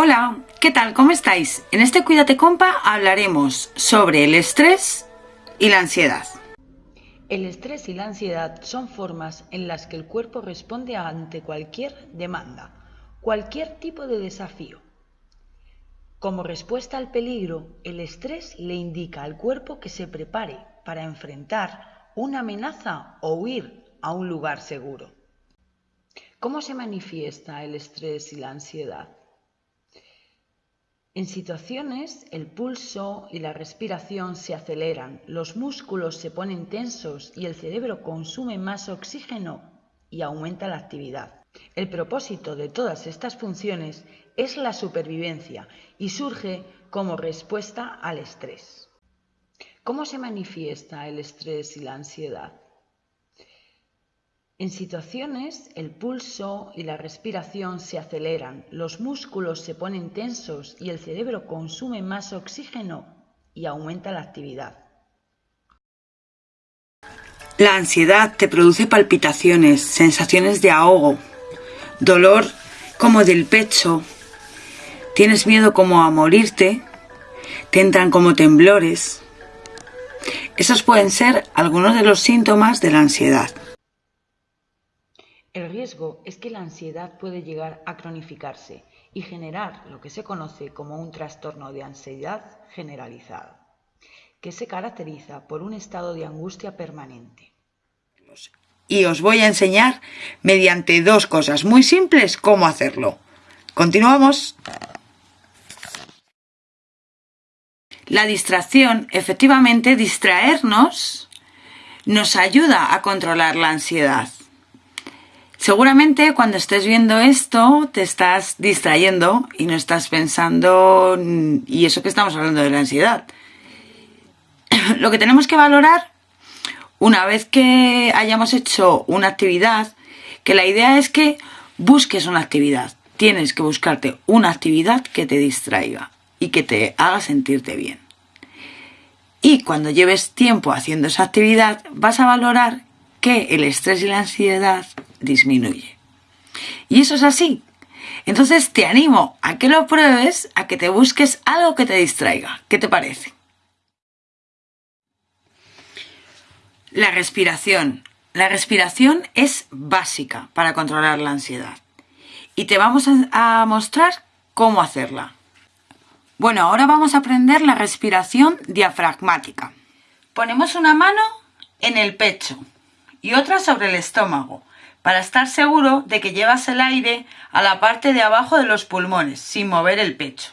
Hola, ¿qué tal? ¿Cómo estáis? En este Cuídate Compa hablaremos sobre el estrés y la ansiedad. El estrés y la ansiedad son formas en las que el cuerpo responde ante cualquier demanda, cualquier tipo de desafío. Como respuesta al peligro, el estrés le indica al cuerpo que se prepare para enfrentar una amenaza o huir a un lugar seguro. ¿Cómo se manifiesta el estrés y la ansiedad? En situaciones el pulso y la respiración se aceleran, los músculos se ponen tensos y el cerebro consume más oxígeno y aumenta la actividad. El propósito de todas estas funciones es la supervivencia y surge como respuesta al estrés. ¿Cómo se manifiesta el estrés y la ansiedad? En situaciones el pulso y la respiración se aceleran, los músculos se ponen tensos y el cerebro consume más oxígeno y aumenta la actividad. La ansiedad te produce palpitaciones, sensaciones de ahogo, dolor como del pecho, tienes miedo como a morirte, te entran como temblores. Esos pueden ser algunos de los síntomas de la ansiedad. El riesgo es que la ansiedad puede llegar a cronificarse y generar lo que se conoce como un trastorno de ansiedad generalizada, que se caracteriza por un estado de angustia permanente. Y os voy a enseñar mediante dos cosas muy simples cómo hacerlo. Continuamos. La distracción, efectivamente, distraernos nos ayuda a controlar la ansiedad. Seguramente cuando estés viendo esto te estás distrayendo y no estás pensando, y eso que estamos hablando de la ansiedad. Lo que tenemos que valorar, una vez que hayamos hecho una actividad, que la idea es que busques una actividad. Tienes que buscarte una actividad que te distraiga y que te haga sentirte bien. Y cuando lleves tiempo haciendo esa actividad, vas a valorar que el estrés y la ansiedad disminuye. Y eso es así. Entonces te animo a que lo pruebes, a que te busques algo que te distraiga. ¿Qué te parece? La respiración. La respiración es básica para controlar la ansiedad. Y te vamos a mostrar cómo hacerla. Bueno, ahora vamos a aprender la respiración diafragmática. Ponemos una mano en el pecho y otra sobre el estómago para estar seguro de que llevas el aire a la parte de abajo de los pulmones, sin mover el pecho.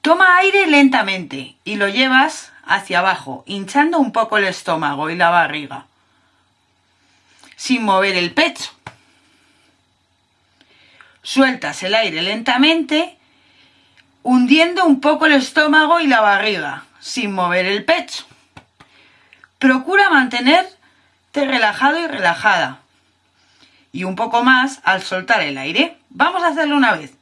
Toma aire lentamente y lo llevas hacia abajo, hinchando un poco el estómago y la barriga, sin mover el pecho. Sueltas el aire lentamente, hundiendo un poco el estómago y la barriga, sin mover el pecho. Procura mantener relajado y relajada. Y un poco más al soltar el aire. Vamos a hacerlo una vez.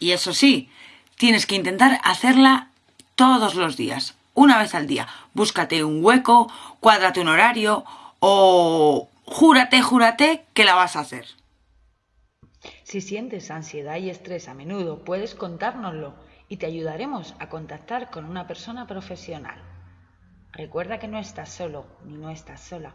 Y eso sí, tienes que intentar hacerla todos los días, una vez al día. Búscate un hueco, cuádrate un horario o júrate, júrate que la vas a hacer. Si sientes ansiedad y estrés a menudo, puedes contárnoslo y te ayudaremos a contactar con una persona profesional. Recuerda que no estás solo ni no estás sola.